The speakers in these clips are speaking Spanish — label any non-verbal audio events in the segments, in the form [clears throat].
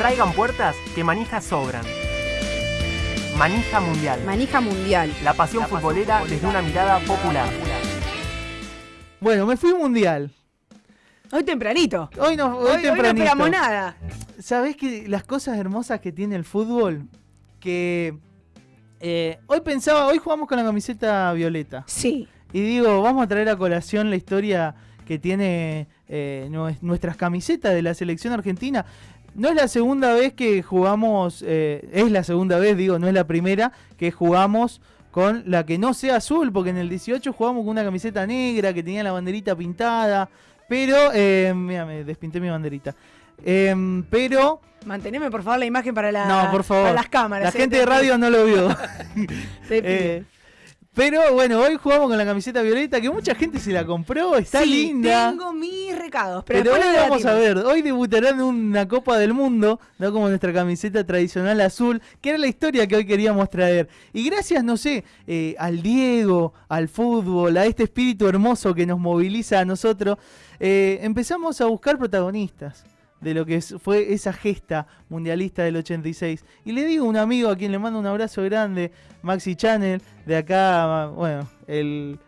Traigan puertas que manijas sobran. Manija Mundial. Manija Mundial. La pasión futbolera desde una mirada popular. Bueno, me fui mundial. Hoy tempranito. Hoy no, hoy, Hoy, hoy no tempranito. esperamos nada. ¿Sabés que las cosas hermosas que tiene el fútbol? Que eh, hoy pensaba, hoy jugamos con la camiseta violeta. Sí. Y digo, vamos a traer a colación la historia que tiene eh, nue- nuestras camisetas de la selección argentina. No es la segunda vez que jugamos, eh, es la segunda vez, digo, no es la primera que jugamos con la que no sea azul, porque en el 18 jugamos con una camiseta negra que tenía la banderita pintada, pero, eh, mira, me despinté mi banderita. Em, pero, Manteneme por favor la imagen para, la, no, por favor, para las cámaras. la eh, gente te de radio no lo vio. [laughs] [laughs] pero bueno, hoy jugamos con la camiseta violeta, que mucha gente se la compró, está Sí, linda. Tengo mis recados, pero, Pero, hoy vamos a ver, hoy debutarán una Copa del Mundo, no como nuestra camiseta tradicional azul, que era la historia que hoy queríamos traer. Y gracias, no sé, eh, al Diego, al fútbol, a este espíritu hermoso que nos moviliza a nosotros, eh, empezamos a buscar protagonistas de lo que fue esa gesta mundialista del 86. Y le digo a un amigo a quien le mando un abrazo grande, Maxi Channel, de acá, bueno, el,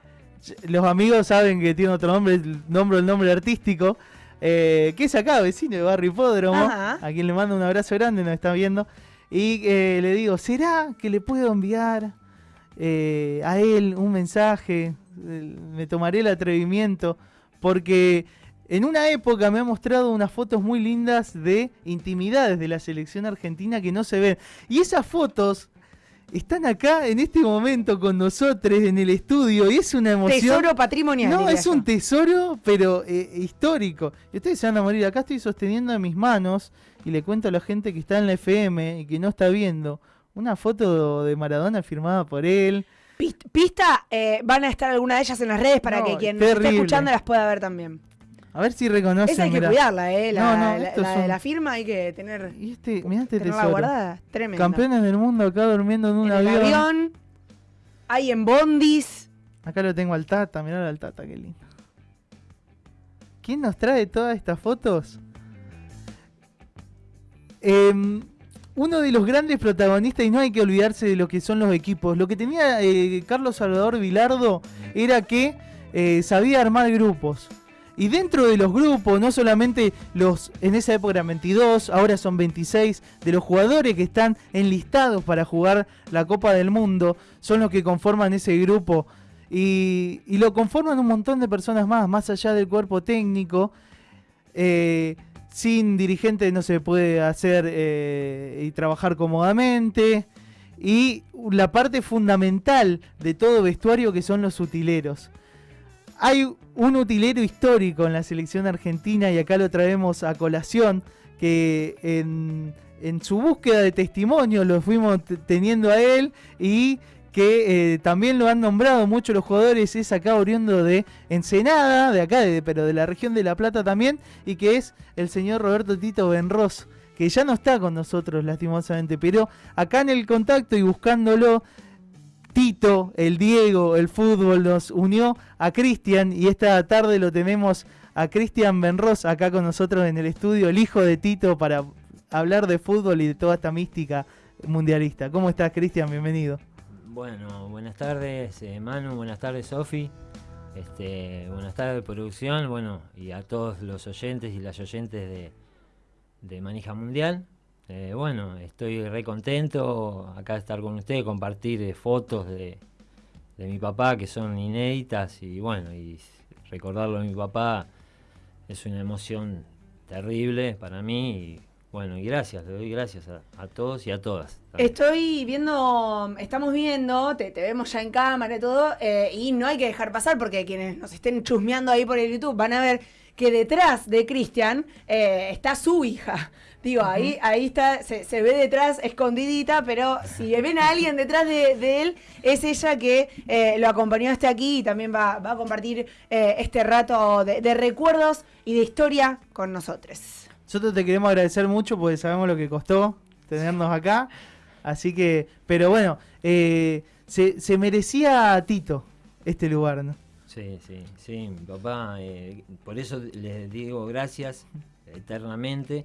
los amigos saben que tiene otro nombre, el nombre, el nombre artístico, eh, que es acá, vecino de Barrio Hipódromo, Ajá. a quien le mando un abrazo grande, nos está viendo. Y eh, le digo, ¿será que le puedo enviar eh, a él un mensaje? Me tomaré el atrevimiento, porque en una época me ha mostrado unas fotos muy lindas de intimidades de la selección argentina que no se ven. Y esas fotos están acá en este momento con nosotros en el estudio y es una emoción. Tesoro patrimonial. No, es un tesoro, pero eh, histórico. Y ustedes se van a morir. Acá estoy sosteniendo en mis manos y le cuento a la gente que está en la FM y que no está viendo una foto de Maradona firmada por él. Pist- Pista, eh, van a estar alguna de ellas en las redes para No, que quien terrible. esté escuchando las pueda ver también. A ver si reconocen. Esa hay que cuidarla, ¿eh? La, No, no, la- firma hay que tener, Y este, mirá este tenerla guardada. Tremendo. Campeones del mundo acá durmiendo en un en avión. avión. Hay en bondis. Acá lo tengo al Tata, mirá al Tata, qué lindo. ¿Quién nos trae todas estas fotos? Em, uno de los grandes protagonistas, y no hay que olvidarse de lo que son los equipos. Lo que tenía eh, Carlos Salvador Vilardo era que eh, sabía armar grupos. Y dentro de los grupos, no solamente los, en esa época eran 22, ahora son 26, de los jugadores que están enlistados para jugar la Copa del Mundo, son los que conforman ese grupo. Y, lo conforman un montón de personas más, más allá del cuerpo técnico. Eh, sin dirigente no se puede hacer eh, y trabajar cómodamente. Y la parte fundamental de todo vestuario que son los utileros. Hay un utilero histórico en la selección argentina y acá lo traemos a colación, que en, su búsqueda de testimonio lo fuimos teniendo a él y que eh, también lo han nombrado muchos los jugadores, es acá oriundo de Ensenada, de acá, de- pero de la región de La Plata también, y que es el señor Roberto Tito Benros, que ya no está con nosotros lastimosamente, pero acá en el contacto y buscándolo, Tito, el Diego, el fútbol nos unió a Cristian y esta tarde lo tenemos a Cristian Benros acá con nosotros en el estudio, el hijo de Tito, para hablar de fútbol y de toda esta mística mundialista. ¿Cómo estás, Cristian? Bienvenido. Bueno, buenas tardes eh, Manu, buenas tardes Sofi, este, buenas tardes producción, bueno, y a todos los oyentes y las oyentes de, de Manija Mundial. Eh, bueno, estoy re contento acá de estar con ustedes, compartir eh, fotos de, mi papá que son inéditas y bueno, recordarlo a mi papá es una emoción terrible para mí y bueno, y gracias, le doy gracias a, todos y a todas. Estoy viendo, estamos viendo, te, vemos ya en cámara y todo, eh, y no hay que dejar pasar porque quienes nos estén chusmeando ahí por el YouTube van a ver que detrás de Cristian está su hija. Digo, ahí, ahí está, se, se ve detrás escondidita, pero si ven a alguien detrás de, de él, es ella que eh, lo acompañó hasta aquí y también va, va a compartir eh, este rato de, de recuerdos y de historia con nosotros. Nosotros te queremos agradecer mucho porque sabemos lo que costó tenernos acá. Así que, pero bueno, eh, se, se merecía a Tito este lugar, ¿no? Sí, sí, sí, mi papá, eh, por eso les digo gracias eternamente,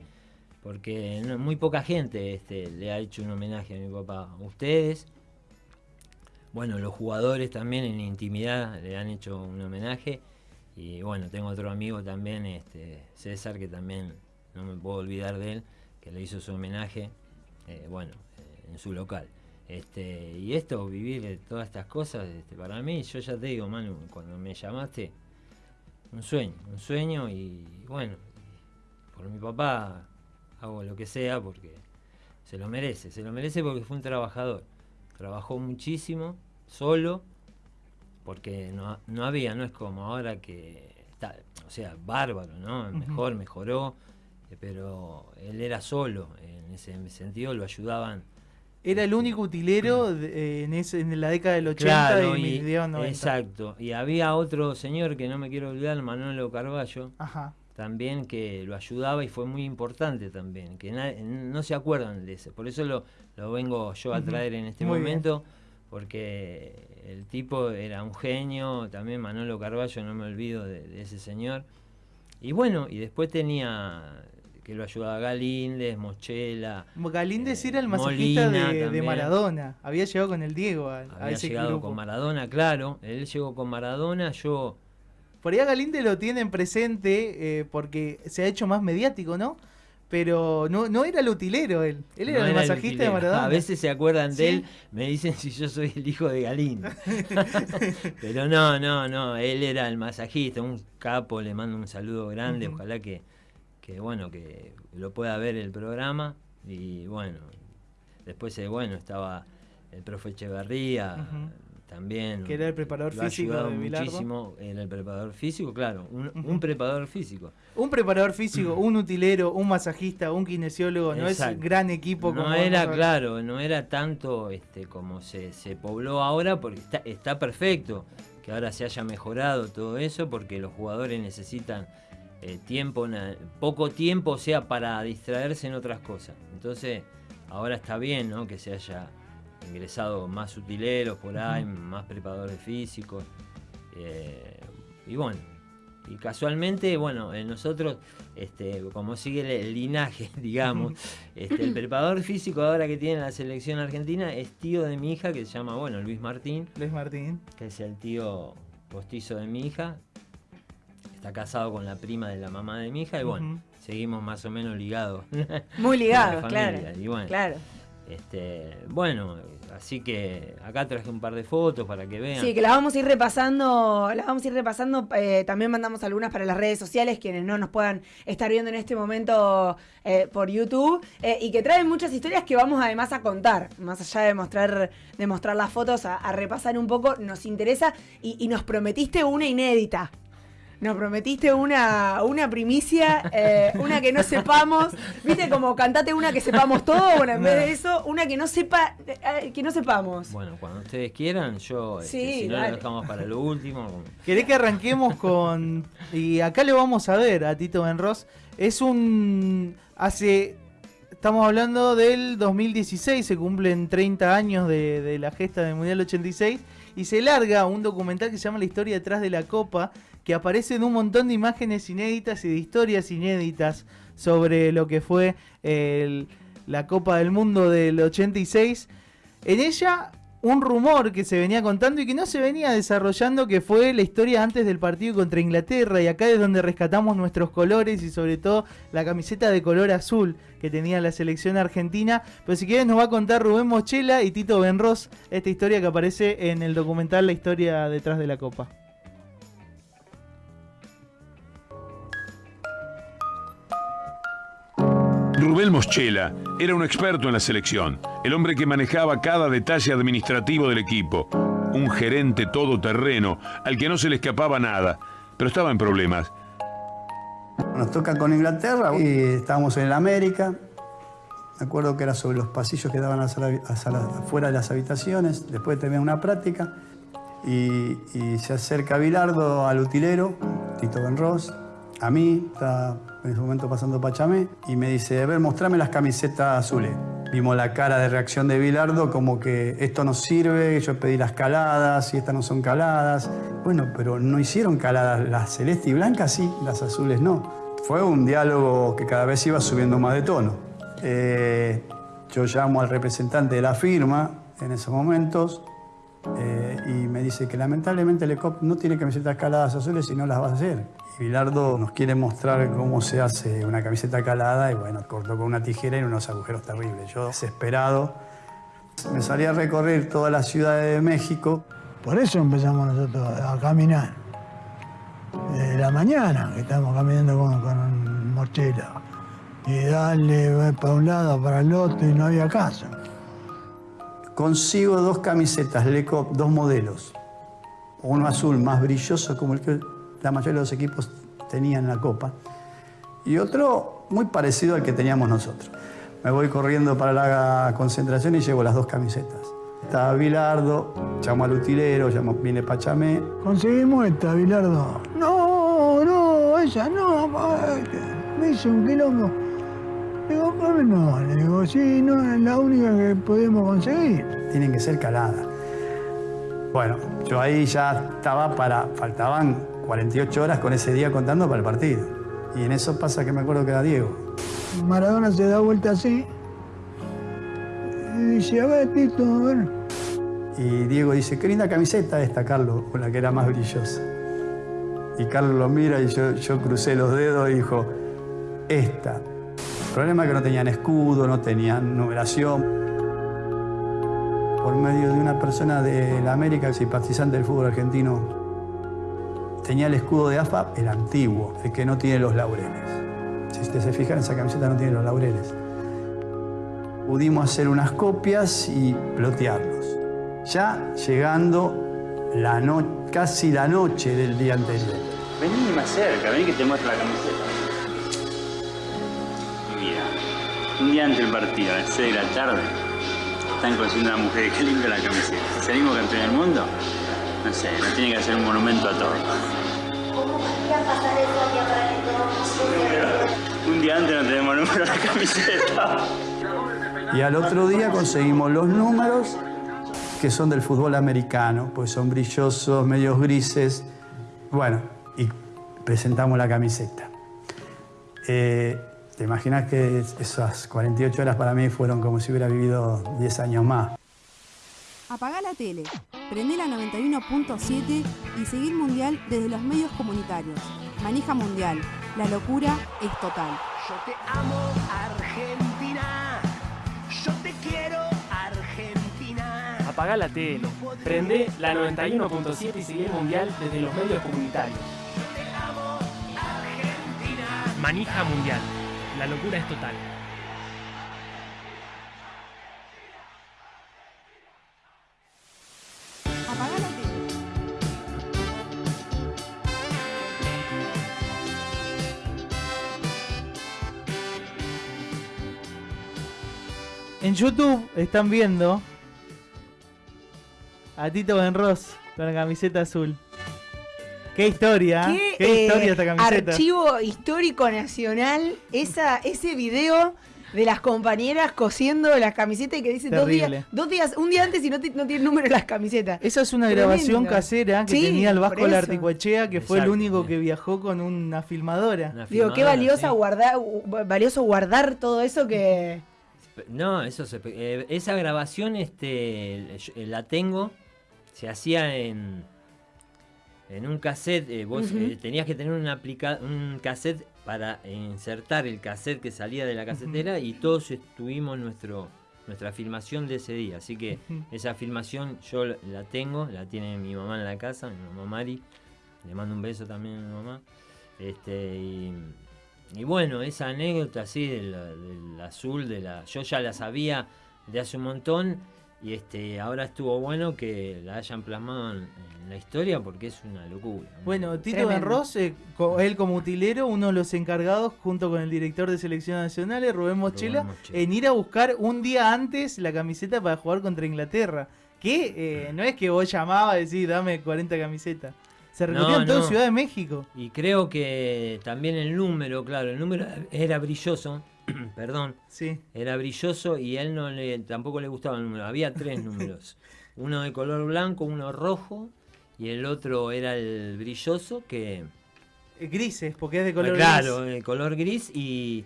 porque muy poca gente este, le ha hecho un homenaje a mi papá. Ustedes, bueno, los jugadores también en intimidad le han hecho un homenaje. Y bueno, tengo otro amigo también, este, César, que también no me puedo olvidar de él, que le hizo su homenaje, eh, bueno, eh, en su local. Este, y esto, vivir todas estas cosas, este, para mí, yo ya te digo, Manu, cuando me llamaste, un sueño, un sueño y bueno, por mi papá hago lo que sea porque se lo merece, se lo merece porque fue un trabajador. Trabajó muchísimo, solo, porque no, no había, no es como ahora que está, o sea, bárbaro, ¿no? Mejor, mejoró, eh, pero él era solo, en ese sentido lo ayudaban. Era el único utilero de- eh, en, ese- en la década del 80 Claro, y, y- mediados 90. exacto. Y había otro señor que no me quiero olvidar, Manolo Carballo, Ajá. También que lo ayudaba y fue muy importante también, que no se acuerdan de ese. Por eso lo, lo vengo yo a traer en este Muy bien. momento, porque el tipo era un genio, también Manolo Carballo, no me olvido de, de ese señor. Y bueno, y después tenía que lo ayudaba Galíndez, Mochela. Galíndez eh, era el masajista de. Maradona. Había llegado con el Diego a, a Había ese llegado grupo. con Maradona, claro. Él llegó con Maradona, yo Por ahí a Galíndez lo tienen presente eh, porque se ha hecho más mediático, ¿no? Pero no, no era el utilero él. Él era No el era el masajista de. Maradona. A veces se acuerdan Sí. de él, me dicen si yo soy el hijo de Galín. [laughs] Pero no, no, no, él era el masajista, un capo, le mando un saludo grande, ojalá que, que, bueno, que lo pueda ver el programa. Y bueno, después, eh, bueno, estaba el profe Echeverría. También. Que era el preparador lo ha físico ayudado de Bilardo. muchísimo, era el preparador físico, claro, un, preparador físico. Un preparador físico, [clears throat] un utilero, un masajista, un kinesiólogo. No es gran equipo como No era claro, no era tanto este como se, se pobló ahora, porque está, está perfecto que ahora se haya mejorado todo eso, porque los jugadores necesitan eh, tiempo, poco tiempo, o sea, para distraerse en otras cosas. Entonces, ahora está bien, ¿no? Que se haya ingresado más utileros por ahí, más preparadores físicos. eh, y bueno, y casualmente, bueno, eh, nosotros, este, como sigue el, el linaje, [laughs] digamos, este, el preparador físico ahora que tiene la selección argentina es tío de mi hija, que se llama, bueno, Luis Martín, Luis Martín. que es el tío postizo de mi hija. Está casado con la prima de la mamá de mi hija y bueno, seguimos más o menos ligados. Muy [laughs] ligado, La claro. familia, y bueno. Claro. Este, bueno, así que acá traje un par de fotos para que vean. Sí, que las vamos a ir repasando, las vamos a ir repasando. eh, también mandamos algunas para las redes sociales, quienes no nos puedan estar viendo en este momento eh, por YouTube, eh, y que traen muchas historias que vamos además a contar, más allá de mostrar, de mostrar las fotos, a, repasar un poco, nos interesa y nos prometiste una inédita. Nos prometiste una, una primicia, eh, una que no sepamos. ¿Viste como cantate una que sepamos todo? Bueno, en vez de eso, una que no sepa, eh, que no sepamos. Bueno, cuando ustedes quieran, yo, este, si no dale. lo dejamos para lo último. ¿Querés que arranquemos con.? Y acá lo vamos a ver a Tito Benros. Es un. Hace. Estamos hablando del 2016, se cumplen 30 años de, de la gesta del Mundial 86 y se larga un documental que se llama La historia detrás de la Copa, que aparece en un montón de imágenes inéditas y de historias inéditas sobre lo que fue la Copa del Mundo del 86. En ella, un rumor que se venía contando y que no se venía desarrollando, que fue la historia antes del partido contra Inglaterra. Y acá es donde rescatamos nuestros colores y sobre todo la camiseta de color azul que tenía la selección argentina. Pero si quieren nos va a contar Rubén Mochela y Tito Benros esta historia que aparece en el documental La historia detrás de la Copa. Rubén Moschela era un experto en la selección, el hombre que manejaba cada detalle administrativo del equipo, un gerente todoterreno al que no se le escapaba nada, pero estaba en problemas. Nos toca con Inglaterra y estábamos en el América. Me acuerdo que era sobre los pasillos que daban afuera de las habitaciones. Después terminé una práctica y, y se acerca Bilardo al utilero, Tito Benros, a mí, está en ese momento pasando Pachamé, y me dice, a ver, mostrame las camisetas azules. Vimos la cara de reacción de Bilardo como que esto no sirve, yo pedí las caladas y estas no son caladas. Bueno, pero no hicieron caladas, las celeste y blancas sí, las azules no. Fue un diálogo que cada vez iba subiendo más de tono. Eh, yo llamo al representante de la firma en esos momentos eh, y me dice que lamentablemente el ECOP no tiene camisetas caladas azules y no las va a hacer. Y Bilardo nos quiere mostrar cómo se hace una camiseta calada y bueno, cortó con una tijera y unos agujeros terribles. Yo desesperado me salí a recorrer toda la ciudad de México. Por eso empezamos nosotros a caminar. La mañana que estamos caminando con, con mochila. Y darle para un lado, para el otro y no había caso. Consigo dos camisetas Lecop, dos modelos. Uno azul más brilloso como el que la mayoría de los equipos tenían en la Copa. Y otro muy parecido al que teníamos nosotros. Me voy corriendo para la concentración y llevo las dos camisetas. Estaba Bilardo, llamo al utilero, llamo, viene Pachamé. Conseguimos esta, Bilardo. No, no, esa no. Me hizo un quilombo. Digo, ¿cómo no? Le digo, sí, no, es la única que podemos conseguir. Tienen que ser caladas. Bueno, yo ahí ya estaba para, faltaban 48 horas con ese día contando para el partido. Y en eso pasa que me acuerdo que era Diego. Maradona se da vuelta así. Y dice, a ver, Tito, a ver. Y Diego dice, qué linda camiseta esta, Carlos, con la que era más brillosa. Y Carlos lo mira y yo, yo crucé los dedos y dijo, esta. El problema es que no tenían escudo, no tenían numeración. Por medio de una persona de la América, simpatizante del fútbol argentino, tenía el escudo de AFA, el antiguo, el que no tiene los laureles. Si ustedes se fijan, esa camiseta no tiene los laureles. Pudimos hacer unas copias y plotearlos. Ya llegando la no- casi la noche del día anterior. Vení más cerca, vení que te muestro la camiseta. Un día antes del partido, a las 6 de la tarde, están consiguiendo una mujer que limpia la camiseta. Si salimos campeón del mundo, no sé, nos tiene que hacer un monumento a todos. Un día antes no tenemos número la camiseta. Y al otro día conseguimos los números que son del fútbol americano, pues son brillosos, medios grises. Bueno, y presentamos la camiseta. Eh, ¿Te imaginas que esas 48 horas para mí fueron como si hubiera vivido 10 años más? Apagá la tele, prendé la 91.7 y seguir Mundial desde los medios comunitarios. Manija Mundial, la locura es total. Yo te amo, Argentina. Yo te quiero, Argentina. Apagá la tele, prende la 91.7 y seguí el mundial desde los medios comunitarios. Manija Mundial. La locura es total. En YouTube están viendo a Tito Benros con la camiseta azul. Qué historia. ¿Qué, qué historia eh, esta camiseta. Archivo histórico nacional, esa, ese video de las compañeras cosiendo las camisetas y que dice dos días, dos días, un día antes y no, ti- no tiene número las camisetas. Esa es una Tremendo. grabación casera que Sí, tenía el Vasco eso. Larticoechea, que fue el único que viajó con una filmadora. Una Digo, qué valiosa sí. guardar, valioso guardar todo eso que. No, eso se, eh, esa grabación este, eh, la tengo. Se hacía en, en un cassette. eh, vos eh, tenías que tener una aplica- un cassette para insertar el cassette que salía de la casetera y todos tuvimos nuestro, nuestra filmación de ese día. Así que esa filmación yo la- la tengo, la tiene mi mamá en la casa, mi mamá Mari. Le mando un beso también a mi mamá. Este, y, y bueno, esa anécdota así del, del azul, de la, yo ya la sabía de hace un montón y este, ahora estuvo bueno que la hayan plasmado en, en la historia porque es una locura. Bueno. Tito. Benros, eh, co- él como utilero, uno de los encargados, junto con el director de selecciones nacionales, Rubén Mochela, Mochela. en ir a buscar un día antes la camiseta para jugar contra Inglaterra. Que eh, no es que vos llamabas y decís, dame 40 camisetas. Se No, recorrían todo no. Ciudad de México. Y creo que también el número, claro, el número era brilloso, [clears throat] perdón, Sí. era brilloso y a él no le, tampoco le gustaba el número. Había tres números. [laughs] Uno de color blanco, uno rojo y el otro era el brilloso que... Eh, Grises, porque es de color claro, gris. el color gris y,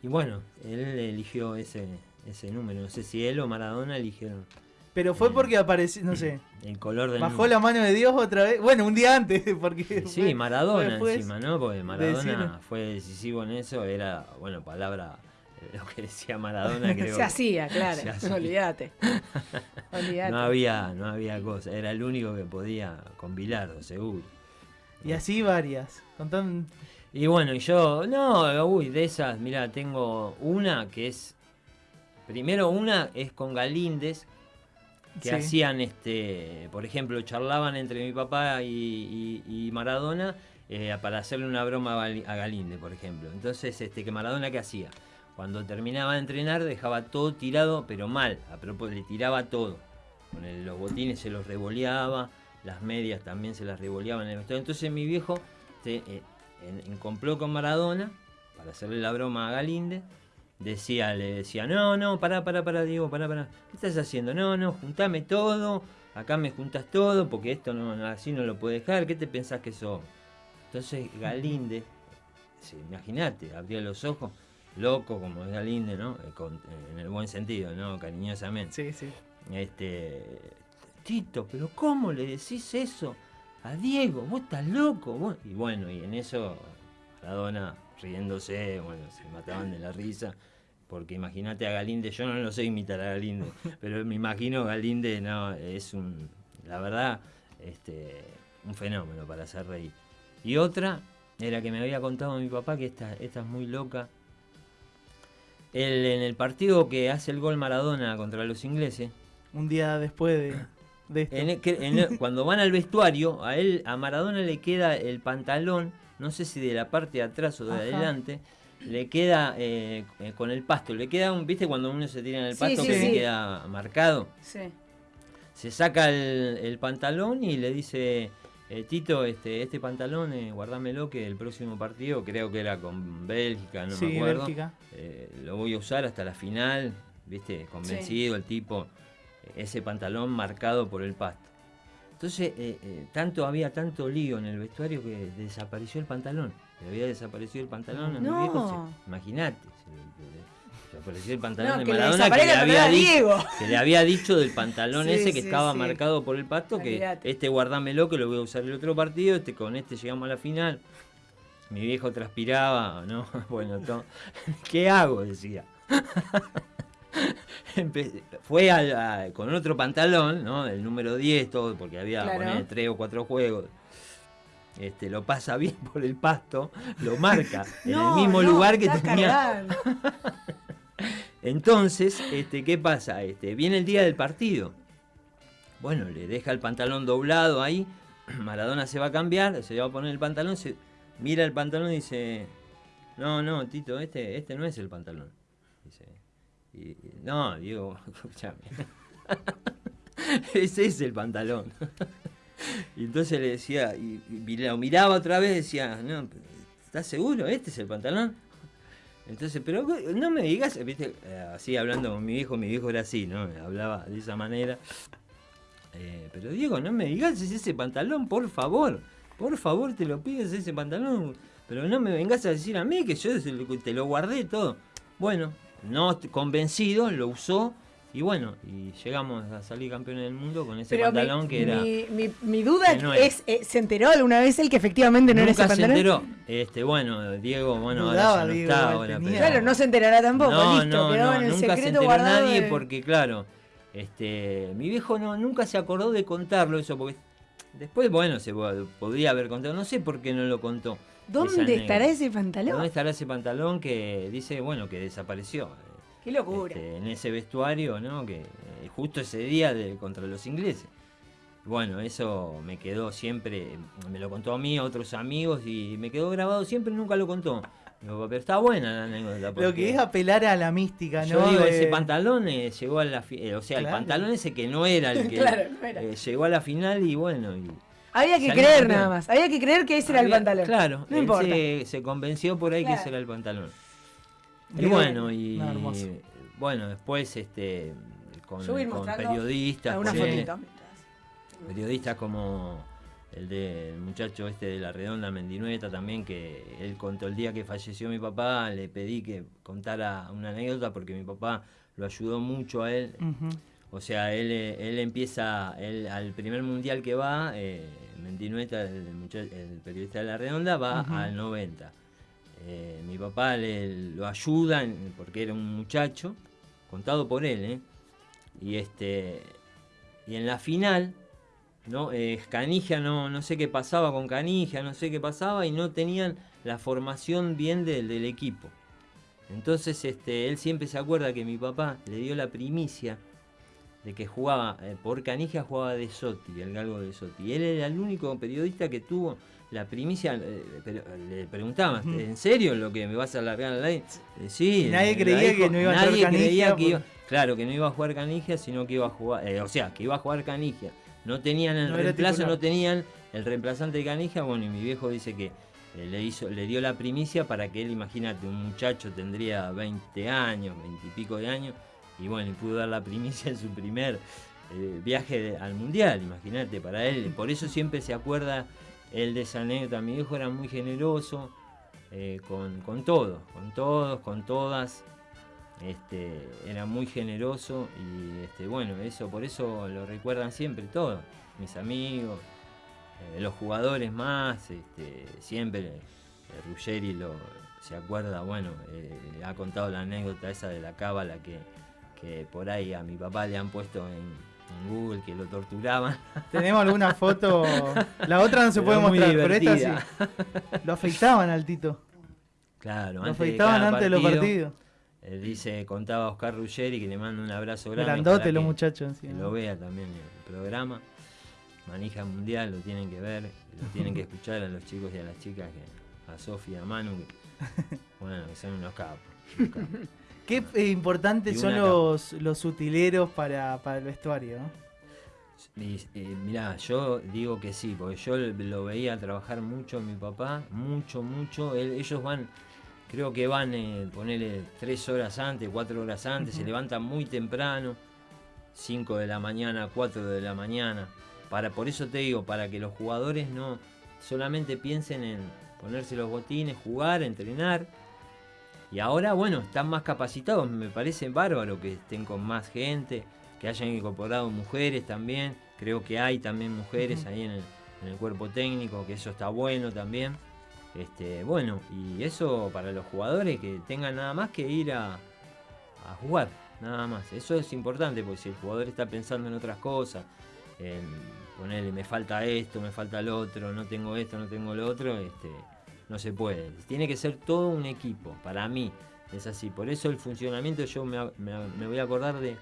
Y bueno, él eligió ese, ese número. No sé si él o Maradona eligieron Pero fue porque apareció, no sé, [clears throat] el color del bajó la mano de Dios otra vez. Bueno, un día antes, [laughs] porque. Sí, fue- Maradona fue encima, ¿no? Porque Maradona fue decisivo en eso, era, bueno, palabra, eh, lo que decía Maradona, [laughs] creo. Se hacía, claro. Se hacía. [laughs] Olvídate. No había, no había cosa, era el único que podía con Bilardo, seguro. Y así varias. Contan. Y bueno, y yo, no, uy, de esas, mira, tengo una que es, primero una es con Galíndez, que Sí. hacían, este, por ejemplo, charlaban entre mi papá y, y- y Maradona eh, para hacerle una broma a Gali- a Galíndez, por ejemplo. Entonces, este, que Maradona, ¿qué hacía? Cuando terminaba de entrenar, dejaba todo tirado, pero mal, a propósito, le tiraba todo. Con el- los botines se los revoleaba, las medias también se las revoleaba en el vestuario. Entonces mi viejo se, eh, en, en complot con Maradona, para hacerle la broma a Galíndez, decía, le decía, no, no, pará, pará, pará, Diego, pará, pará. ¿Qué estás haciendo? No, no, juntame todo, acá me juntas todo, porque esto no, así no lo puedo dejar, ¿qué te pensás que sos? Entonces Galíndez, sí, imagínate, abría los ojos, loco como es Galíndez, ¿no? Eh, con- en el buen sentido, ¿no? Cariñosamente. Sí, sí. Este, Tito, pero ¿cómo le decís eso a Diego? Vos estás loco. vos?". Y bueno, y en eso Maradona riéndose, bueno, se mataban de la risa. Porque imagínate a Galinde, yo no lo sé imitar a Galinde, [laughs] pero me imagino Galinde, no, es un, la verdad, este, un fenómeno para hacer reír. Y otra era que me había contado mi papá, que esta, esta es muy loca. Él, en el partido que hace el gol Maradona contra los ingleses, Un día después de, [coughs] de esto. en el- que- en el- cuando van al vestuario, a él, a Maradona le queda el pantalón, no sé si de la parte de atrás o de Ajá. adelante, le queda eh, eh, con el pasto, le queda un, viste cuando uno se tira en el pasto sí, que le sí. queda marcado. Sí. Se saca el, el pantalón y le dice, eh, Tito, este, este pantalón, eh, guardámelo que el próximo partido, creo que era con Bélgica, no Sí, me acuerdo. Bélgica. eh, lo voy a usar hasta la final, viste, convencido el tipo, ese pantalón marcado por el pasto. Entonces, eh, eh, tanto había tanto lío en el vestuario que desapareció el pantalón. Le había desaparecido el pantalón a mi No. viejo. se- Imagínate. Desapareció el pantalón No, de Maradona que le, había dicho, Diego. que le había dicho del pantalón [laughs] Sí, ese que sí, estaba sí. marcado por el pasto, que este guardámelo que lo voy a usar el otro partido, este con este llegamos a la final. Mi viejo transpiraba, ¿no? [laughs] Bueno, [laughs] ¿qué hago? Decía. [laughs] Fue a- con otro pantalón, ¿no? El número 10, todo, porque había Claro. poner, tres o cuatro juegos. Este, lo pasa bien [laughs] por el pasto, lo marca [laughs] en el mismo no, lugar que tenía. Entonces, este, ¿qué pasa? Este, viene el día del partido. Bueno, le deja el pantalón doblado ahí. [clears throat] Maradona se va a cambiar, se va a poner el pantalón, se mira el pantalón y dice, no, no, Tito, este, este no es el pantalón. Y- no, Diego, [laughs] escúchame. [laughs] Ese es el pantalón. y entonces le decía, y, lo miraba otra vez, decía, no, ¿estás seguro? ¿Este es el pantalón? Entonces, pero no me digas, Eh, así hablando con mi viejo, mi viejo era así, ¿no? Hablaba de esa manera. Eh, pero Diego, no me digas es ese pantalón, por favor. Por favor, te lo pides ese pantalón. Pero no me vengas a decir a mí que yo te lo guardé todo. Bueno, no convencido, lo usó. Y bueno, y llegamos a salir campeones del mundo con ese Pero mi, pantalón que era. mi, mi- mi duda no es, eh, ¿se enteró alguna vez él que efectivamente no era ese Nunca se pantalón? enteró. Este, bueno, Diego, bueno, Dudaba, ahora ya no Diego, está ahora, pero- Claro, no se enterará tampoco, no, listo, no, quedaba no, en el nunca se secreto enteró guardado. nadie de- porque, claro, este, mi viejo no, nunca se acordó de contarlo eso, porque después, bueno, se po- podría haber contado, no sé por qué no lo contó. ¿Dónde estará ese pantalón? ¿Dónde estará ese pantalón que dice, bueno, que desapareció? Qué locura. este, en ese vestuario, ¿no? Que eh, justo ese día de, contra los ingleses. Bueno, eso me quedó siempre, me lo contó a mí, a otros amigos, y me quedó grabado siempre, nunca lo contó. Digo, pero está buena la anécdota. Lo que es apelar a la mística, yo ¿no? digo, De- ese pantalón eh, llegó a la final, o sea, Claro. el pantalón ese que no era el [laughs] que Claro, no era. eh, llegó a la final y bueno, y Había que salió creer nada más. Había que creer que ese era el pantalón. Claro, No importa. Se, se convenció por ahí que ese era el pantalón. Y bueno, y no, bueno, después este con, periodistas, con- periodistas como el del muchacho este de la redonda Mendinueta también, que él contó el día que falleció mi papá, le pedí que contara una anécdota porque mi papá lo ayudó mucho a él. Ujú. O sea, él, eh, él empieza, él, al primer mundial que va, eh, Mendinueta, el, periodista de La Redonda, va al 90. Eh, mi papá le, lo ayuda porque era un muchacho, contado por él, ¿eh? Y, este, y en la final, ¿no? Eh, Canigia, no, no sé qué pasaba con Canigia, no sé qué pasaba, y no tenían la formación bien del, del equipo. Entonces este, él siempre se acuerda que mi papá le dio la primicia de que jugaba, eh, por Canigia jugaba de Sotti, el galgo de Sotti. Él era el único periodista que tuvo la primicia, eh, pero le preguntaba, Ujú. ¿en serio lo que me vas a largar al aire? Eh, sí. Nadie creía que no iba a jugar Canigia creía que por- iba- claro, que no iba a jugar Canigia, sino que iba a jugar, eh, o sea, que iba a jugar Canigia. No tenían el No reemplazo, no tenían el reemplazante de Canigia, bueno, y mi viejo dice que le hizo, le dio la primicia para que él, imagínate, un muchacho tendría 20 años, 20 y pico de años, y bueno, y pudo dar la primicia en su primer eh, viaje al mundial, imagínate, para él. Por eso siempre se acuerda él de esa anécdota. Mi viejo era muy generoso eh, con, con todos, con todos, con todas. Este, era muy generoso y este, bueno, eso por eso lo recuerdan siempre todos, mis amigos, eh, los jugadores más, este, siempre Ruggeri lo, se acuerda, bueno, ha contado la anécdota esa de la cábala que, que por ahí a mi papá le han puesto en, en Google que lo torturaban. [laughs] Tenemos alguna foto. La otra no se puede Pero mostrar, pero esta sí. [laughs] Lo afeitaban al Tito. Claro, Lo antes afeitaban antes de los partidos. eh, dice, contaba Oscar Ruggeri que le mando un abrazo grande. Grandote los que- muchachos Que encima. lo vea también el programa. Manija Mundial, lo tienen que ver, lo tienen que escuchar a los chicos y a las chicas, que, a Sofía, a Manu, que, [laughs] bueno, que son unos capos. unos capos. Qué eh, importantes son los, los utileros para, para el vestuario, eh, mirá, yo digo que sí, porque yo lo veía trabajar mucho mi papá, mucho, mucho. Él- ellos van, creo que van, eh, ponerle tres horas antes, cuatro horas antes, se levantan muy temprano, 5 de la mañana, 4 de la mañana. Para, por eso te digo, para que los jugadores no solamente piensen en ponerse los botines, jugar, entrenar. Y ahora, bueno, están más capacitados, me parece bárbaro que estén con más gente, que hayan incorporado mujeres también. Creo que hay también mujeres ahí en el, en el cuerpo técnico, que eso está bueno también. Este, bueno, y eso para los jugadores que tengan nada más que ir a, a jugar, nada más. Eso es importante, porque si el jugador está pensando en otras cosas, en ponerle me falta esto, me falta lo otro, no tengo esto, no tengo lo otro, este, no se puede. Tiene que ser todo un equipo, para mí es así. Por eso el funcionamiento yo me, me- me voy a acordar de,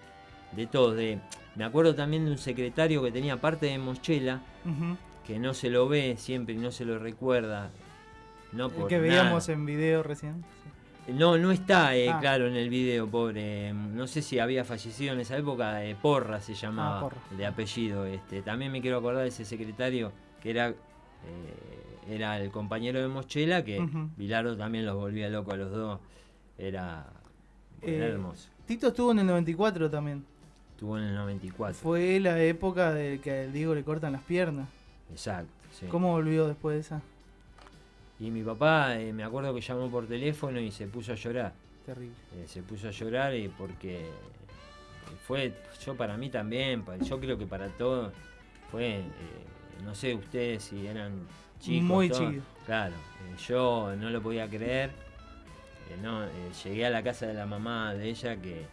de todo. De, me acuerdo también de un secretario que tenía parte de Mochela, que no se lo ve siempre y no se lo recuerda. No El por que nada. veíamos en video recién. No, no está, eh, Ah. claro, en el video, pobre. No sé si había fallecido en esa época, eh, Porra se llamaba, Ah, Porra. de apellido. Este. También me quiero acordar de ese secretario que era, eh, era el compañero de Mochela, que. Bilardo también los volvía loco a los dos. Era, era Eh, hermoso. Tito estuvo en el 94 también. Estuvo en el 94. Fue la época de que al Diego le cortan las piernas. Exacto. sí. ¿Cómo volvió después de esa? Y mi papá, eh, me acuerdo que llamó por teléfono y se puso a llorar. Terrible. Eh, se puso a llorar y porque fue, yo para mí también, yo creo que para todos fue, no sé ustedes si eran chicos. Muy todos. chicos. Claro, eh, yo no lo podía creer. eh, no, eh, llegué a la casa de la mamá de ella que,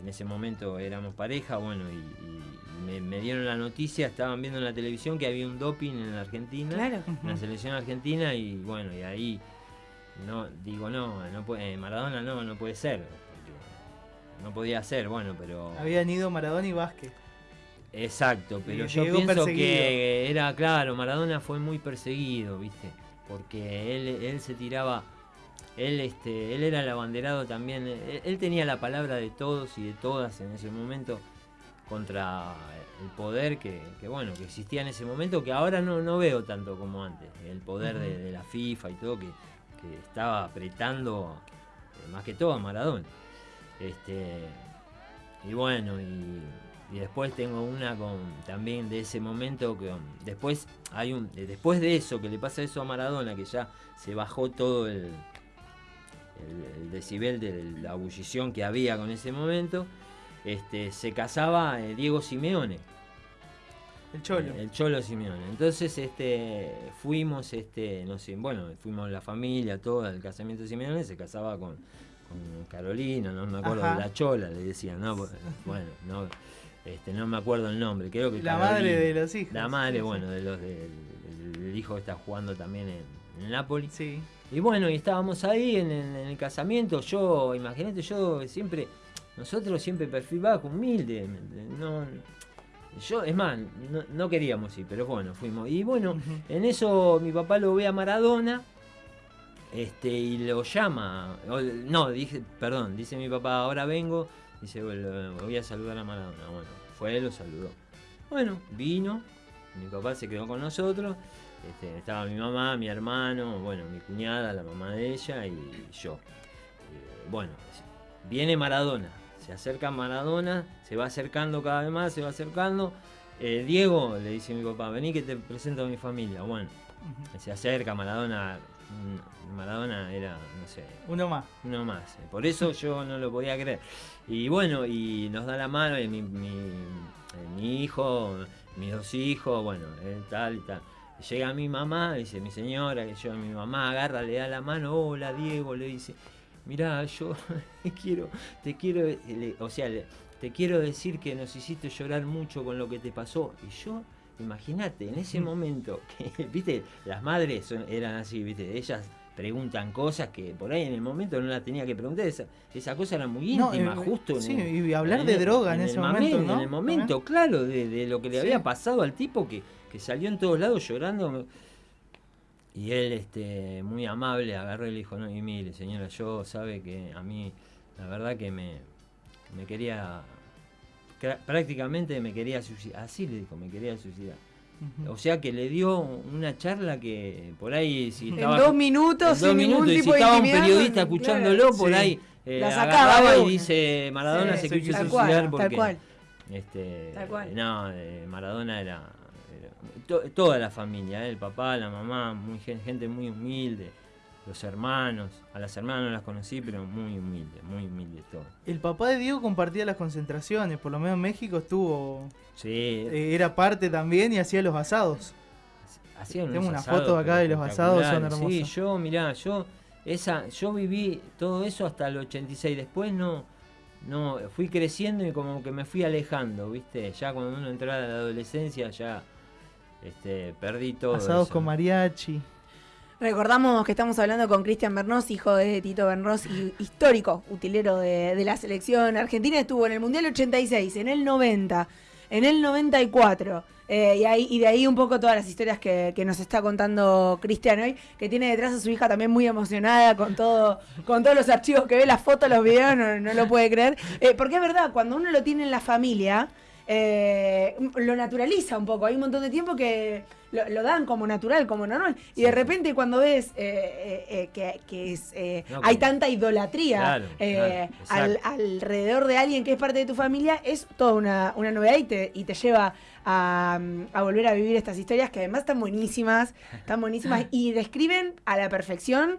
en ese momento éramos pareja, bueno, y, y me, me dieron la noticia, estaban viendo en la televisión que había un doping en la Argentina Claro. en la selección argentina y bueno, y ahí no digo no, no puede, Maradona no, no puede ser. no podía ser, bueno, pero Habían ido Maradona y Vázquez. Exacto, pero yo pienso que era claro, Maradona fue muy perseguido, ¿viste? Porque él, él se tiraba él este él era el abanderado también, él, él tenía la palabra de todos y de todas en ese momento contra el poder que, que, bueno que existía en ese momento que ahora no, no veo tanto como antes. El poder de la FIFA y todo que, que estaba apretando eh, más que todo a Maradona. Este y bueno y Y después tengo una con también de ese momento que um, después hay un eh, después de eso que le pasa eso a Maradona que ya se bajó todo el el, el decibel de la ebullición que había con ese momento. Este, se casaba eh, Diego Simeone. El Cholo. Eh, El Cholo Simeone. Entonces, este, fuimos, este, no sé, bueno, fuimos la familia, todo el casamiento de Simeone, se casaba con, con Carolina, no me acuerdo, Ajá. la Chola le decían, ¿no? Bueno, no, este, no me acuerdo el nombre, creo que La madre de los hijos. La madre, Sí, sí. bueno, de los del del hijo que está jugando también en, en Napoli. Sí. Y bueno, y estábamos ahí en, el- en el casamiento. Yo, imagínate, yo siempre, nosotros siempre perfil bajo, humilde. No, yo, es más, no, no queríamos ir, pero bueno, fuimos. Y bueno, en eso mi papá lo ve a Maradona. Este, y lo llama. No, dije, perdón, dice mi papá, ahora vengo. Dice, voy a saludar a Maradona. Bueno, fue, lo saludó. Bueno, vino, mi papá se quedó con nosotros. Este, estaba mi mamá, mi hermano, bueno, mi cuñada, la mamá de ella y yo. Eh, bueno, viene Maradona, se acerca Maradona, se va acercando cada vez más, se va acercando. Eh, Diego, le dice mi papá, vení que te presento a mi familia. Bueno, se acerca Maradona, mm, Maradona era, no sé, Uno más. uno más. Por eso yo no lo podía creer. Y bueno, y nos da la mano y mi, mi, eh, mi hijo, mis dos hijos, bueno, él tal y tal. Llega mi mamá, dice mi señora, que yo, mi mamá agarra, le da la mano, hola Diego, le dice, mirá, yo [laughs] quiero, te quiero, le- o sea, le- te quiero decir que nos hiciste llorar mucho con lo que te pasó. Y yo, imagínate, en ese momento, [laughs] que, viste, las madres son- eran así, viste, ellas preguntan cosas que por ahí en el momento no las tenía que preguntar. Esa, esa cosa era muy No, íntima, eh, justo. sí, y hablar en de el- droga en ese momento. En el momento, claro, de, de lo que le Sí. había pasado al tipo que, que salió en todos lados llorando. Y él, este, muy amable, agarró y le dijo, no, y mire, señora, yo sabe que a mí, la verdad que me, me quería, prácticamente me quería suicidar, así le dijo, me quería suicidar. O sea que le dio una charla que por ahí si En estaba dos minutos, en dos sin ningún minutos, y si tipo de estaba un periodista escuchándolo por Sí. ahí eh, La sacaba agarraba de y dice Maradona Sí, se quiso tal cual, suicidar tal porque cual. este Tal cual. no eh, Maradona era, era- to- toda la familia eh, el papá la mamá muy gen- gente muy humilde los hermanos a las hermanas no las conocí pero muy humilde muy humilde todo El papá de Diego compartía las concentraciones, por lo menos en México estuvo. sí eh, era parte también y hacía los asados. Hacían Tengo una asados, foto acá de los asados, son hermosos. Sí, yo, mirá, yo, esa, yo viví todo eso hasta el 86. Después no, no, fui creciendo y como que me fui alejando, ¿viste? Ya cuando uno entraba a la adolescencia ya este, perdí todo. Asados eso. con mariachi. Recordamos que estamos hablando con Cristian Bernós, hijo de Tito Bernós, y histórico utilero de, la selección argentina. Estuvo en el Mundial 86, en el 90, en el 94. eh, y, ahí, y de ahí un poco todas las historias que, que nos está contando Cristian hoy, que tiene detrás a su hija también muy emocionada con todo, con todos los archivos que ve, las fotos, los videos, no, no lo puede creer. Eh, porque es verdad, cuando uno lo tiene en la familia, eh, lo naturaliza un poco. Hay un montón de tiempo que lo, lo dan como natural, como normal. Y de repente cuando ves eh, eh, eh, que, que es, No, hay tanta idolatría Claro, claro, al- exacto. alrededor de alguien que es parte de tu familia, es toda una, una novedad y te, y te lleva a, a volver a vivir estas historias que además están buenísimas, están buenísimas y describen a la perfección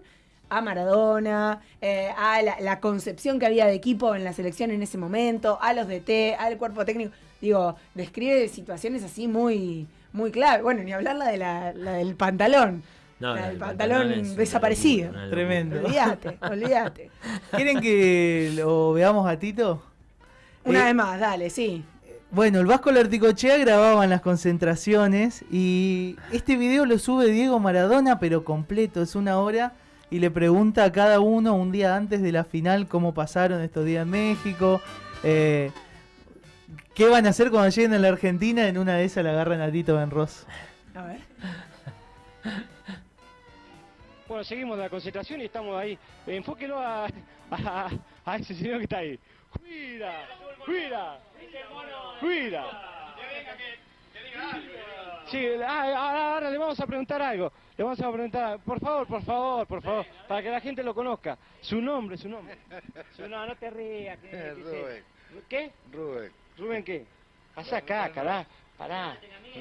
a Maradona, eh, a la, la concepción que había de equipo en la selección en ese momento, a los DT, al cuerpo técnico. Digo, describe situaciones así muy, muy clave. Bueno, ni hablar la, de la, la del pantalón. No, la del el pantalón, pantalón es una desaparecido. locura, Tremendo. Olvídate, olvídate. ¿Quieren que lo veamos a Tito? Una Eh, vez más, dale, sí. Bueno, el Vasco Larticochea grababan las concentraciones y este video lo sube Diego Maradona, pero completo, es una hora, y le pregunta a cada uno un día antes de la final cómo pasaron estos días en México, eh, qué van a hacer cuando lleguen a la Argentina, en una de esas la agarran a Tito Benros. A ver. Bueno, seguimos de la concentración y estamos ahí. Enfóquelo a, a, a ese señor que está ahí. ¡Cuida! ¡Cuida! ¡Cuida! Sí, ah, ahora, ahora le vamos a preguntar algo. Le vamos a preguntar, por favor, por favor, por favor, para que la gente lo conozca. Su nombre, su nombre. Su- no, no te rías. sé. Rubén. ¿Qué? Rubén. ¿Rubén qué? Pasá acá, cará, pará.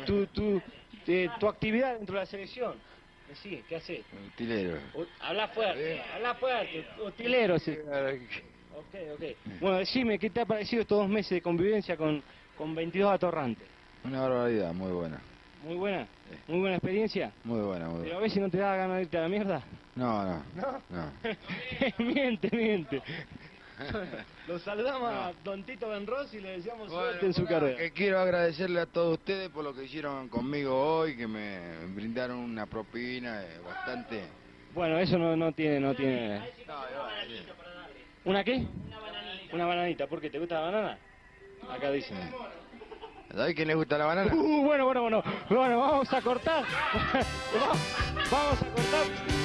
Tu, tu, eh, tu actividad dentro de la selección. Sí, ¿qué haces? Utilero. Habla fuerte, habla fuerte, utilero. Sí. Ok, ok. Bueno, decime, ¿qué te ha parecido estos dos meses de convivencia con, con 22 atorrantes? Una barbaridad, muy buena. Muy buena, muy buena experiencia. Muy buena, muy Pero buena. a ver si no te da ganas de irte a la mierda. No, no. ¿No? [laughs] No. miente, miente. [laughs] Lo saludamos a Don Tito Benros y le deseamos suerte en su Bueno, carrera. que quiero agradecerle a todos ustedes por lo que hicieron conmigo hoy, que me brindaron una propina eh, bastante. Bueno, eso no, no tiene, no tiene. ¿Una qué? Una bananita. ¿Por qué? ¿Te gusta la banana? Acá dicen. ¿Sabes quién le gusta la banana? Uh, bueno, bueno, bueno. Bueno, vamos a cortar. [laughs] [laughs] vamos a cortar.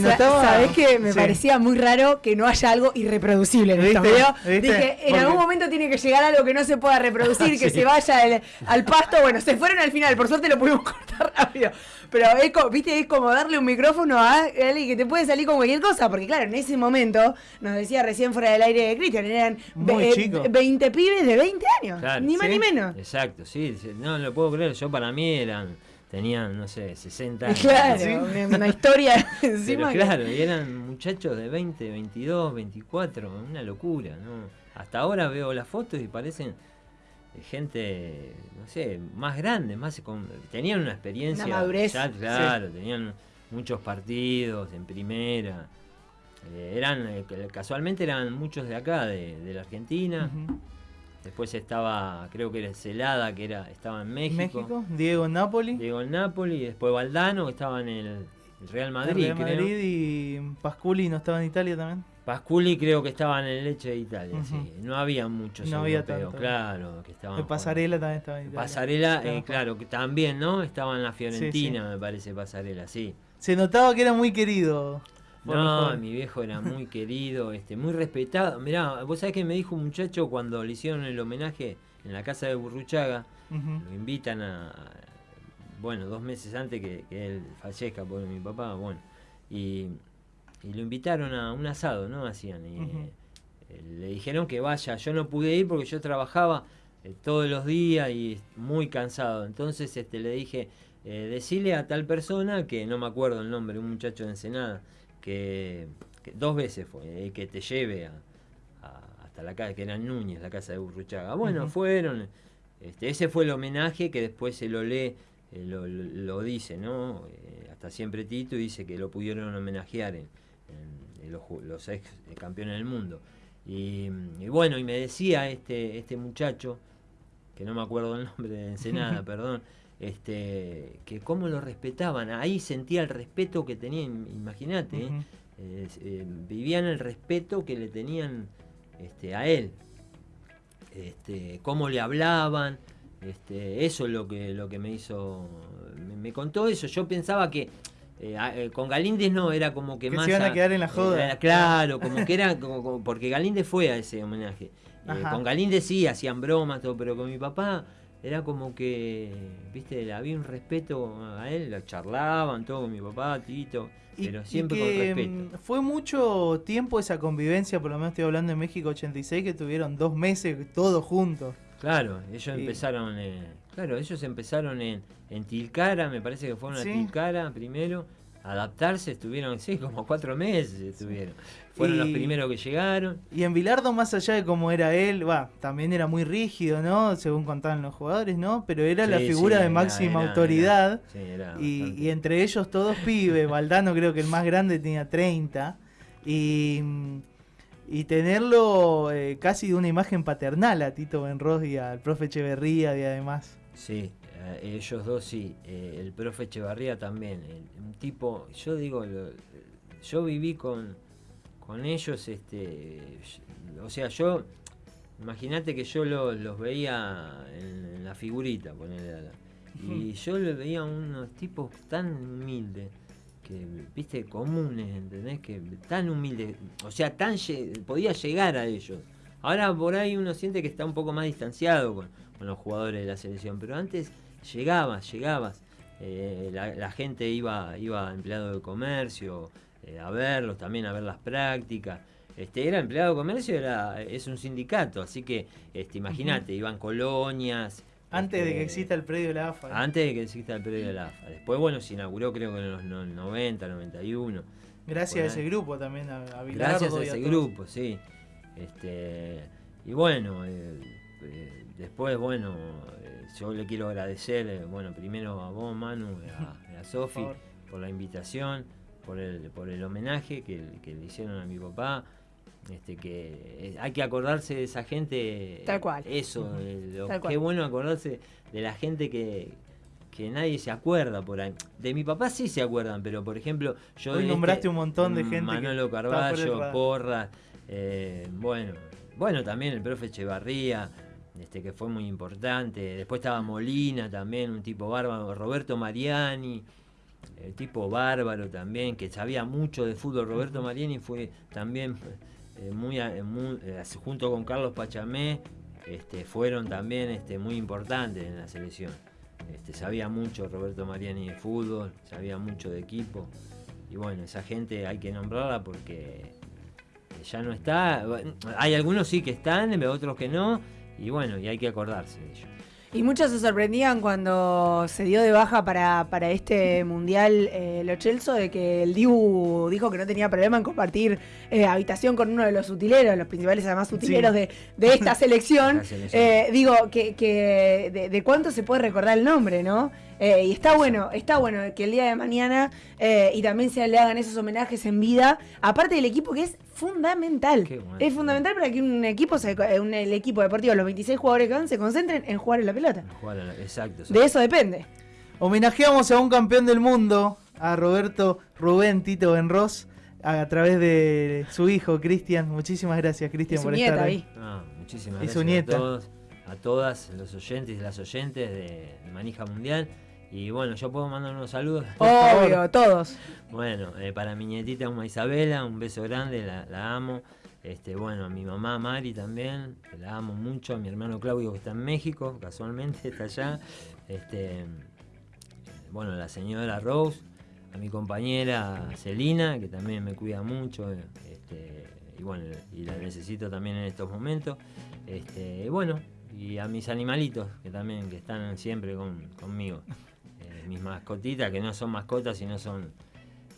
Se notaba. ¿Sabés que me Sí. parecía muy raro que no haya algo irreproducible en ¿Viste? estos videos? ¿Viste? Dije, en algún momento tiene que llegar algo que no se pueda reproducir, [laughs] que Sí. se vaya al, al pasto. Bueno, se fueron al final, por suerte lo pudimos [laughs] cortar rápido. Pero es como, viste, es como darle un micrófono a alguien que te puede salir con cualquier cosa. Porque claro, en ese momento, nos decía recién fuera del aire de Cristian, eran Muy ve- chico. 20 pibes de 20 años. Claro. ni más ni menos. Exacto, sí, sí, no lo puedo creer. Yo para mí eran, tenían, no sé, 60 [laughs] años. Claro, ¿sí? una, una [laughs] historia encima. claro, y eran muchachos de 20, 22, 24, una locura, ¿no? Hasta ahora veo las fotos y parecen eh, gente, no sé, más grande, más con- tenían una experiencia. Una madurez. ya, claro, tenían muchos partidos en primera. Eh, eran, eh, casualmente eran muchos de acá, de, de la Argentina. Después estaba, creo que era Celada, que era, estaba en México. México, Diego en Napoli. Diego en Napoli, y después Valdano, que estaba en el, el Real Madrid, Real creo. Madrid y Pasculi no estaba en Italia también. Pasculi creo que estaba en el Leche de Italia, sí. No había muchos No había europeos, tanto. claro, que estaban El Pasarela también estaba en Italia. Pasarela, eh, claro, que también, ¿no? Estaba en la Fiorentina, Sí, sí. me parece, Pasarela, sí. Se notaba que era muy querido. No, mi viejo era muy querido, este, muy respetado. Mirá, vos sabés que me dijo un muchacho cuando le hicieron el homenaje en la casa de Burruchaga, lo invitan a, bueno, dos meses antes que, que él fallezca por mi papá, bueno, y, y lo invitaron a un asado, ¿no? Hacían, y eh, le dijeron que vaya, yo no pude ir porque yo trabajaba eh, todos los días y muy cansado, entonces este, le dije, eh, decirle a tal persona, que no me acuerdo el nombre, un muchacho de Ensenada, que, que dos veces fue, eh, que te lleve a, a- hasta la casa, que era Núñez, la casa de Burruchaga. Bueno, fueron, este, ese fue el homenaje que después se lo lee, eh, lo, lo- dice, ¿no? Eh, hasta siempre Tito dice que lo pudieron homenajear en, en- en los, los ex eh, campeones del mundo. Y, y bueno, y me decía este, este muchacho, que no me acuerdo el nombre de Ensenada, [laughs] perdón, este, que cómo lo respetaban. Ahí sentía el respeto que tenían, imagínate, ¿eh? Eh, eh, vivían el respeto que le tenían este, a él. Este, cómo le hablaban, este, eso es lo que, lo que me hizo, me, me contó eso. Yo pensaba que eh, con Galíndez no, era como que, Que se más... iban a quedar en la joda. claro, como que era, como- como- porque Galíndez fue a ese homenaje. Con Galíndez sí, hacían bromas, todo, pero con mi papá era como que, viste, había un respeto a él, lo charlaban todo con mi papá, Tito, Y- pero y siempre que, con respeto. mm, Fue mucho tiempo esa convivencia, por lo menos estoy hablando de México 86, que tuvieron dos meses todos juntos. Claro, ellos Y- empezaron, eh, claro, ellos empezaron en, en Tilcara, me parece que fueron Sí. a Tilcara primero, adaptarse, estuvieron, sí, como cuatro meses estuvieron. Fueron los primeros que llegaron. Y en Bilardo, más allá de cómo era él, va, también era muy rígido, ¿no? Según contaban los jugadores, ¿no? Pero era la figura sí, de máxima era- autoridad. era- sí, era y entre ellos todos pibes. Valdano creo que el más grande tenía 30. Y, y tenerlo eh, casi de una imagen paternal a Tito Benros y al profe Echeverría y además. Sí, eh, ellos dos sí, eh, el profe Echevarría también, el- un tipo, yo digo, lo- yo viví con, con ellos, este, o sea, yo, imagínate que yo lo- los veía en, en la figurita, ponele, a la- y yo le veía unos tipos tan humildes, que, viste, comunes, ¿entendés? Que tan humildes, o sea, tan podía llegar a ellos. Ahora por ahí uno siente que está un poco más distanciado con, con los jugadores de la selección, pero antes llegabas, llegabas. eh, la, la gente iba, iba a empleado de comercio eh, a verlos, también a ver las prácticas. este, era empleado de comercio, era, es un sindicato, así que este, imagínate, iban colonias. Antes de que este, exista el predio de la AFA. Antes de que exista el predio de la AFA. Después, bueno, se inauguró creo que en los no- 90, 91. Gracias a ese grupo también, a, a Bilardo Gracias a y ese grupo, sí. Este, y bueno, eh, eh, después, bueno, eh, yo le quiero agradecer, eh, bueno, primero a vos, Manu, [laughs] a, Sofi, por la invitación, por el, por el homenaje que, que le hicieron a mi papá. Este, que hay que acordarse de esa gente. Tal cual. Eso, Ujú. lo- Tal cual. qué bueno acordarse de la gente que, que nadie se acuerda por ahí. De mi papá sí se acuerdan, pero por ejemplo, yo. Hoy de nombraste un montón de gente Manolo Carballo, radar. Porra, eh, bueno, bueno, también el profe Echevarría, este, que fue muy importante. Después estaba Molina también, un tipo bárbaro, Roberto Mariani, el tipo bárbaro también, que sabía mucho de fútbol. Roberto Mariani fue también eh, muy, eh, junto con Carlos Pachamé, este, fueron también este, muy importantes en la selección. Este, sabía mucho Roberto Mariani de fútbol, sabía mucho de equipo. Y bueno, esa gente hay que nombrarla porque eh, ya no está. Hay algunos sí que están, otros que no. Y bueno, y hay que acordarse de ellos. Y muchos se sorprendían cuando se dio de baja para, para este mundial eh, Lo Celso de que el Dibu dijo que no tenía problema en compartir eh, habitación con uno de los utileros, los principales además utileros Sí. de, de [laughs] esta selección. Eh, digo, que, que de, de cuánto se puede recordar el nombre, ¿no? Eh, y está bueno, está bueno que el día de mañana eh, y también se le hagan esos homenajes en vida, aparte del equipo que es fundamental. Es fundamental para que un equipo, se, eh, un- el equipo deportivo, los 26 jugadores que van, se concentren en jugar en la pelota. Jugar a la- exacto, De eso depende. Homenajeamos a un campeón del mundo, a Roberto Rubén Tito Benros, a, través de su hijo Cristian. Muchísimas gracias, Cristian, por nieta estar ahí. ahí. Ah, muchísimas Y gracias su nieta. a todos, a todas los oyentes y las oyentes de Manija Mundial. Y bueno, yo puedo mandar unos saludos. [laughs] Obvio, todos. Bueno, eh, para mi nietita Uma Isabela, un beso grande, la, la amo. Este, bueno, a mi mamá Mari también, que la amo mucho, a mi hermano Claudio que está en México, casualmente [laughs] está allá. Este, bueno, la señora Rose, a mi compañera Celina, que también me cuida mucho, eh, este, y bueno, y la necesito también en estos momentos. Este, bueno, y a mis animalitos, que también que están siempre con- conmigo. Mis mascotitas, que no son mascotas, sino son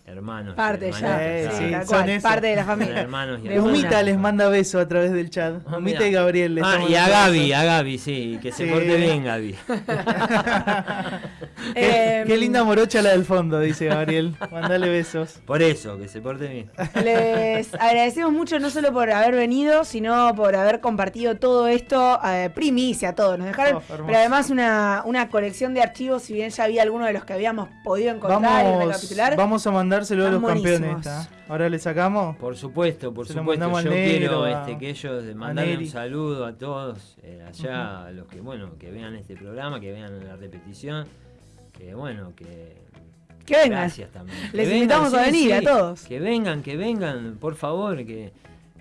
hermanos. y Parte ya, sí, claro. tal cual, parte de la familia. Son hermanos y. Humita les manda besos a través del chat. Ah, Humita y Gabriel. les Ah, y a Gaby, a Gaby, sí, que se Sí. porte bien, Gaby. [laughs] [laughs] Qué, qué linda morocha la del fondo, dice Gabriel. Mandale besos. Por eso, que se porte bien. Les agradecemos mucho no solo por haber venido, sino por haber compartido todo esto, eh, primicia a todos. Nos dejaron, Oh, pero además una, una colección de archivos, si bien ya había algunos de los que habíamos podido encontrar y Vamos, recapitular. vamos a mandárselo a los campeones. ¿tá? Ahora le sacamos. Por supuesto, por Se supuesto. Yo negro, quiero a- este, que ellos mandarle un saludo a todos eh, allá, a los que bueno, que vean este programa, que vean la repetición, que bueno, que Que vengan. Gracias también. Les Que invitamos a venir, a todos. Que vengan, que vengan, por favor, que,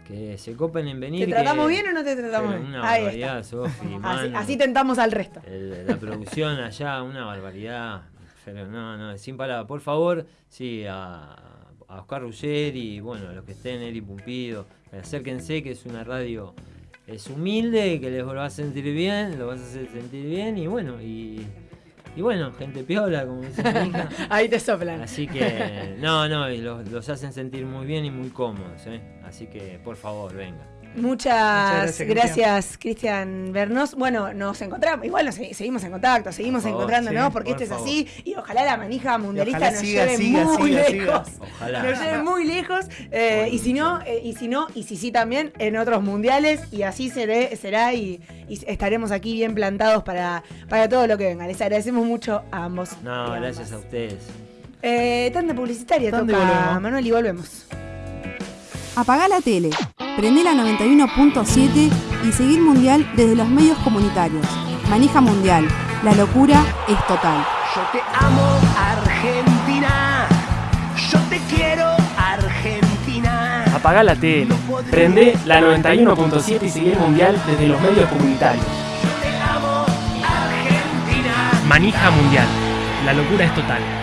que se copen en venir. ¿Te tratamos que- bien o no te tratamos bien? Una Ahí barbaridad, está. Sofi, Así, así tentamos al resto. El- la producción allá, una barbaridad. Pero no, no, sin palabras. Por favor, sí, a, a Oscar Ruggeri, bueno, a los que estén, Eri Pumpido, acérquense que es una radio, es humilde, que les va a sentir bien, lo vas a hacer sentir bien y bueno, y, y bueno, gente piola, como dice mi hija. [laughs] Ahí te soplan. Así que, no, no, y los, los hacen sentir muy bien y muy cómodos, ¿eh? Así que, por favor, venga. Muchas, gracias, gracias, Cristian Bernos. Bueno, nos encontramos, igual nos se- seguimos en contacto, seguimos favor, encontrándonos, sí, porque por esto es así, y ojalá la manija mundialista nos siga, lleve siga, muy siga, lejos. Ojalá. Nos lleve muy lejos, eh, y si no, eh, y si no, y si sí también en otros mundiales, y así seré, será, y, y estaremos aquí bien plantados para, para todo lo que venga. Les agradecemos mucho a ambos. No, gracias a ustedes. Eh, tanda publicitaria y toca. Manuel y volvemos. Apagá la tele, prende la 91.7 y seguir Mundial desde los medios comunitarios. Manija Mundial, la locura es total. Yo te amo, Argentina. Yo te quiero, Argentina. Apagá la tele, prende la 91.7 y seguir el mundial desde los medios comunitarios. Te amo, Argentina. Manija Mundial. La locura es total.